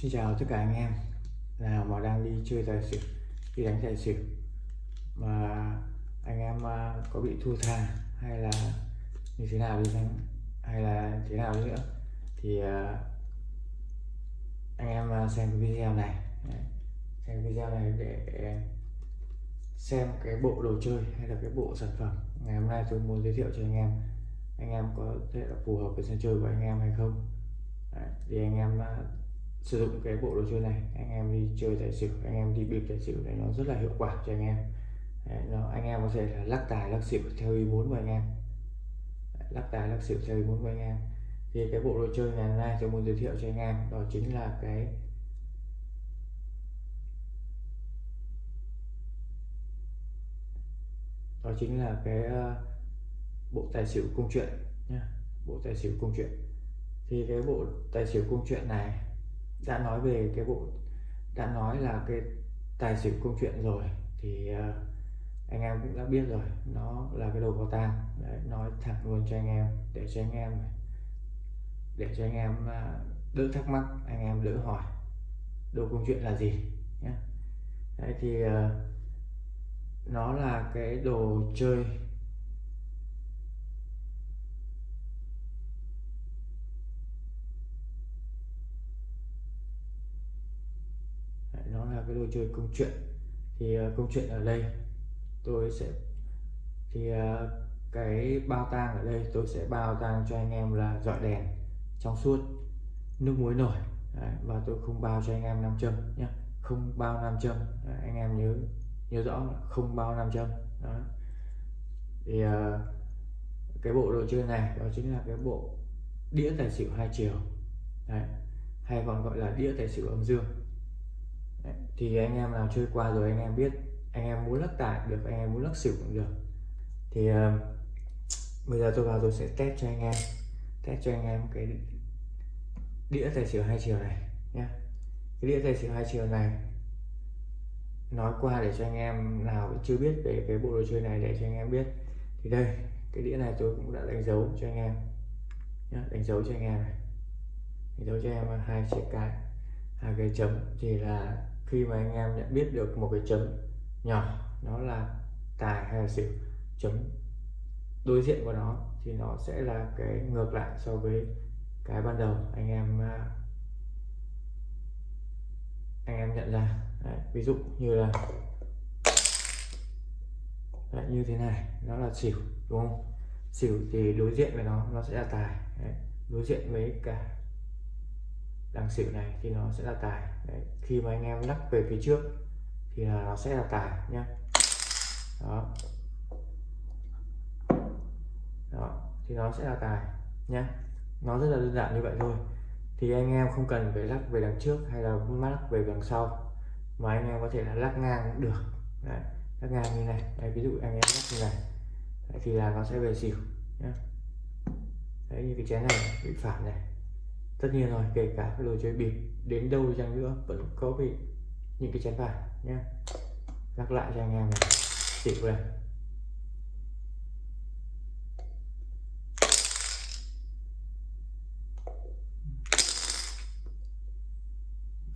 Xin chào tất cả anh em. Nào mà đang đi chơi tài xỉu đi đánh tài xỉu. Mà anh em à, có bị thua tha hay là như thế nào đi chăng? Hay là thế nào đi nữa? Thì à, anh em à, xem cái video này. Xem video này để xem cái bộ đồ chơi hay là cái bộ sản phẩm. Ngày hôm nay tôi muốn giới thiệu cho anh em. Anh em có thể là phù hợp với sân chơi của anh em hay không? Đấy, thì anh em sử dụng cái bộ đồ chơi này. Anh em đi chơi tài xỉu anh em đi bịp tài xỉu này nó rất là hiệu quả cho anh em. Đấy, nó, anh em có thể là lắc tài lắc xỉu theo ý muốn của anh em. Đấy, lắc tài lắc xỉu theo ý muốn của anh em. Thì cái bộ đồ chơi ngày hôm nay tôi muốn giới thiệu cho anh em đó chính là cái đó chính là cái ờ, bộ tài xỉu cung chuyện nhé bộ tài xỉu cung chuyện. Thì cái bộ tài xỉu cung chuyện này đã nói về cái bộ đã nói là cái tài xỉu công chuyện rồi thì uh, anh em cũng đã biết rồi nó là cái đồ có tang Đấy, nói thẳng luôn cho anh em để cho anh em để cho anh em uh, đỡ thắc mắc anh em đỡ hỏi đồ công chuyện là gì nhé Đấy thì uh, nó là cái đồ chơi cái đồ chơi công chuyện. Thì uh, công chuyện ở đây tôi sẽ thì uh, cái bao tang ở đây tôi sẽ bao tang cho anh em là dọi đèn trong suốt nước muối nổi Đấy, và tôi không bao cho anh em nam châm nhé không bao nam châm Đấy, anh em nhớ nhớ rõ là không bao nam châm đó. Thì uh, cái bộ đồ chơi này đó chính là cái bộ đĩa tài xỉu hai chiều Đấy. hay còn gọi là đĩa tài xỉu âm dương thì anh em nào chơi qua rồi anh em biết anh em muốn lắc tài được anh em muốn lắc xỉu cũng được. Thì uh, bây giờ tôi vào tôi sẽ test cho anh em test cho anh em cái đĩa tài xỉu hai chiều này nhé cái đĩa tài xỉu hai chiều này nói qua để cho anh em nào chưa biết về cái bộ đồ chơi này để cho anh em biết. Thì đây cái đĩa này tôi cũng đã đánh dấu cho anh em nhé đánh dấu cho anh em này. Đánh dấu cho em hai chiếc cái hai cái chấm thì là khi mà anh em nhận biết được một cái chấm nhỏ nó là tài hay là xỉu chấm đối diện của nó thì nó sẽ là cái ngược lại so với cái ban đầu anh em à, anh em nhận ra. Đấy, ví dụ như là Đấy, như thế này nó là xỉu đúng không? Xỉu thì đối diện với nó nó sẽ là tài Đấy, đối diện với cả đằng xỉu này thì nó sẽ là tài. Đấy. khi mà anh em lắc về phía trước thì là nó sẽ là tài nhé đó. Đó thì nó sẽ là tài nhé nó rất là đơn giản như vậy thôi. Thì anh em không cần phải lắc về đằng trước hay là lắc về đằng sau mà anh em có thể là lắc ngang cũng được. Đấy. lắc ngang như này. Đấy, ví dụ anh em lắc như này Đấy, thì là nó sẽ về xỉu nhé Đấy như cái chén này bị phản này tất nhiên rồi kể cả cái đồ chơi bịp đến đâu chăng nữa vẫn có bị những cái chén bài nhé nhắc lại cho anh em này xỉu này.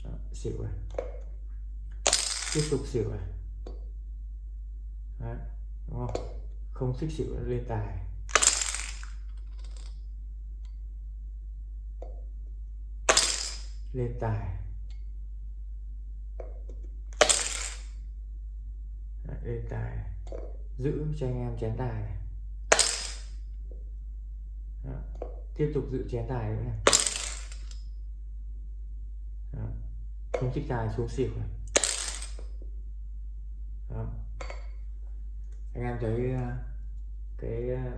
Đó, xỉu này. Tiếp tục xỉu này. Đấy, đúng không? Không thích xỉu lên tài. Lên tài. Đấy, lên tài. Giữ cho anh em chén tài này. Đó. tiếp tục giữ chén tài nữa này. Đó. không thích tài xuống xỉu này. Đó. anh em thấy ờ, cái ờ,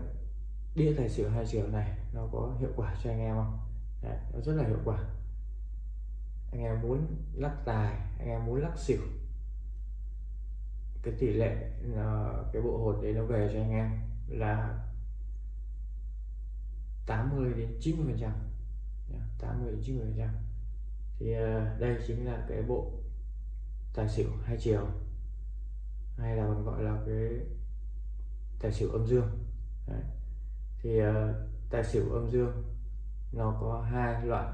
đĩa tài xỉu hai chiều này nó có hiệu quả cho anh em không? Đấy, nó rất là hiệu quả anh em muốn lắc tài, anh em muốn lắc xỉu. Cái tỷ lệ ờ, cái bộ hột đấy nó về cho anh em là 80 đến 90 phần trăm. 80 đến 90 phần trăm. Thì ờ, đây chính là cái bộ tài xỉu hai chiều, hay là còn gọi là cái tài xỉu âm dương. Đấy. thì ờ, tài xỉu âm dương nó có hai loại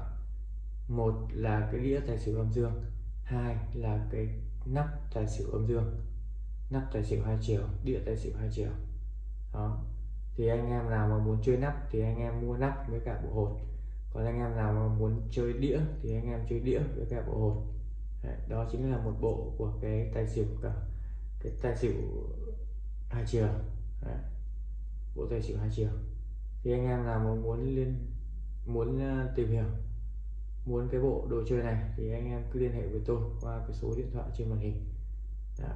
một là cái đĩa tài xỉu âm dương. Hai là cái nắp tài xỉu âm dương. Nắp tài xỉu hai chiều đĩa tài xỉu hai chiều. Đó. Thì anh em nào mà muốn chơi nắp thì anh em mua nắp với cả bộ hột. Còn anh em nào mà muốn chơi đĩa thì anh em chơi đĩa với cả bộ hột. Đấy, đó chính là một bộ của cái tài xỉu cả cái tài xỉu hai chiều. Đấy. bộ tài xỉu hai chiều. Thì anh em nào mà muốn liên muốn ờ, tìm hiểu muốn cái bộ đồ chơi này thì anh em cứ liên hệ với tôi qua cái số điện thoại trên màn hình. Đó.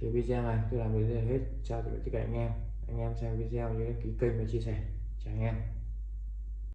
thì video này tôi làm đến đây là hết. Chào tất cả anh em. Anh em xem video nhớ đăng ký kênh và chia sẻ. Chào anh em.